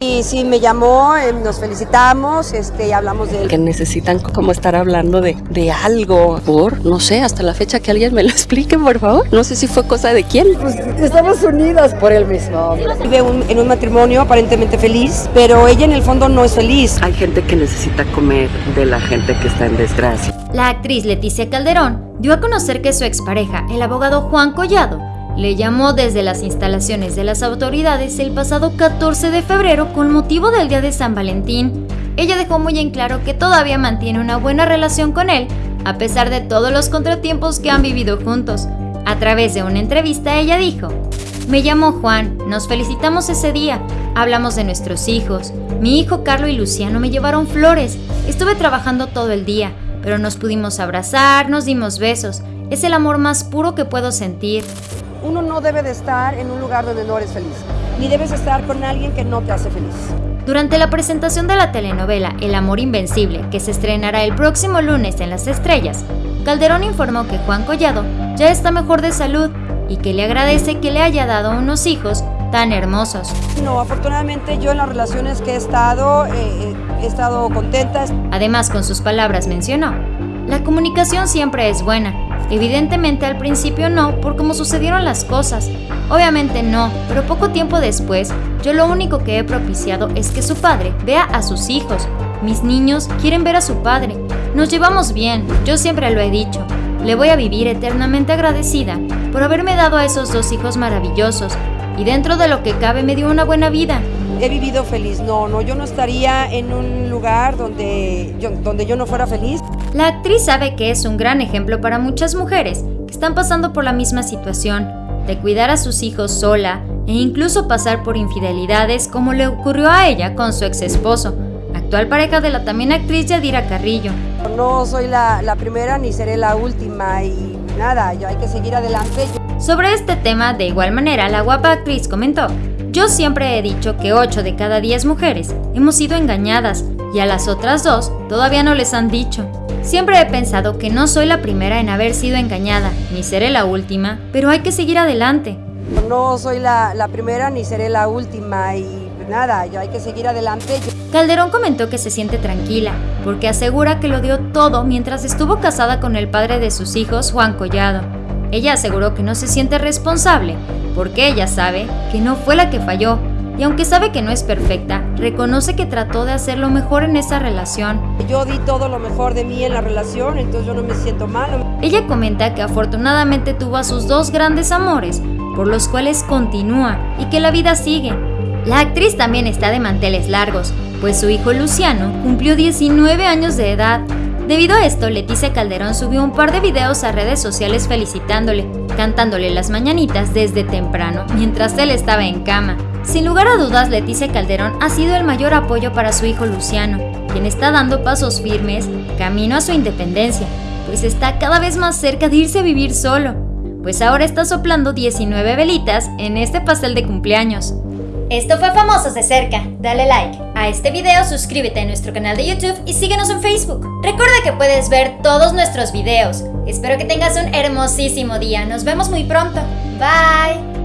Y sí, me llamó, eh, nos felicitamos, este, y hablamos de... Que necesitan como estar hablando de, de algo, por, no sé, hasta la fecha que alguien me lo explique, por favor. No sé si fue cosa de quién. Pues estamos unidas por el mismo hombre. Vive un- en un matrimonio aparentemente feliz, pero ella en el fondo no es feliz. Hay gente que necesita comer de la gente que está en desgracia. La actriz Leticia Calderón dio a conocer que su expareja, el abogado Juan Collado, le llamó desde las instalaciones de las autoridades el pasado 14 de febrero con motivo del Día de San Valentín. Ella dejó muy en claro que todavía mantiene una buena relación con él, a pesar de todos los contratiempos que han vivido juntos. A través de una entrevista ella dijo, me llamo Juan, nos felicitamos ese día, hablamos de nuestros hijos. Mi hijo Carlo y Luciano me llevaron flores. Estuve trabajando todo el día, pero nos pudimos abrazar, nos dimos besos. Es el amor más puro que puedo sentir. Uno no debe de estar en un lugar donde no eres feliz, ni debes estar con alguien que no te hace feliz. Durante la presentación de la telenovela El amor invencible, que se estrenará el próximo lunes en Las Estrellas, Calderón informó que Juan Collado ya está mejor de salud y que le agradece que le haya dado unos hijos tan hermosos. No, afortunadamente yo en las relaciones que he estado, eh, eh, he estado contenta. Además, con sus palabras mencionó, la comunicación siempre es buena. Evidentemente al principio no, por cómo sucedieron las cosas. Obviamente no, pero poco tiempo después, yo lo único que he propiciado es que su padre vea a sus hijos. Mis niños quieren ver a su padre. Nos llevamos bien, yo siempre lo he dicho. Le voy a vivir eternamente agradecida por haberme dado a esos dos hijos maravillosos y dentro de lo que cabe me dio una buena vida. He vivido feliz. No, no, yo no estaría en un lugar donde yo, donde yo no fuera feliz. La actriz sabe que es un gran ejemplo para muchas mujeres que están pasando por la misma situación, de cuidar a sus hijos sola e incluso pasar por infidelidades como le ocurrió a ella con su ex esposo, actual pareja de la también actriz Yadira Carrillo. No soy la, la primera ni seré la última y nada, yo hay que seguir adelante. Sobre este tema, de igual manera, la guapa actriz comentó, yo siempre he dicho que 8 de cada 10 mujeres hemos sido engañadas y a las otras dos todavía no les han dicho. Siempre he pensado que no soy la primera en haber sido engañada, ni seré la última, pero hay que seguir adelante. No soy la, la primera ni seré la última y nada, yo hay que seguir adelante. Calderón comentó que se siente tranquila, porque asegura que lo dio todo mientras estuvo casada con el padre de sus hijos, Juan Collado. Ella aseguró que no se siente responsable, porque ella sabe que no fue la que falló, y aunque sabe que no es perfecta, reconoce que trató de hacer lo mejor en esa relación. Yo di todo lo mejor de mí en la relación, entonces yo no me siento mal. Ella comenta que afortunadamente tuvo a sus dos grandes amores, por los cuales continúa y que la vida sigue. La actriz también está de manteles largos, pues su hijo Luciano cumplió 19 años de edad. Debido a esto, Leticia Calderón subió un par de videos a redes sociales felicitándole, cantándole las mañanitas desde temprano, mientras él estaba en cama. Sin lugar a dudas, Leticia Calderón ha sido el mayor apoyo para su hijo Luciano, quien está dando pasos firmes camino a su independencia, pues está cada vez más cerca de irse a vivir solo, pues ahora está soplando 19 velitas en este pastel de cumpleaños. Esto fue Famosos de Cerca. Dale like a este video, suscríbete a nuestro canal de YouTube y síguenos en Facebook. Recuerda que puedes ver todos nuestros videos. Espero que tengas un hermosísimo día. Nos vemos muy pronto. Bye.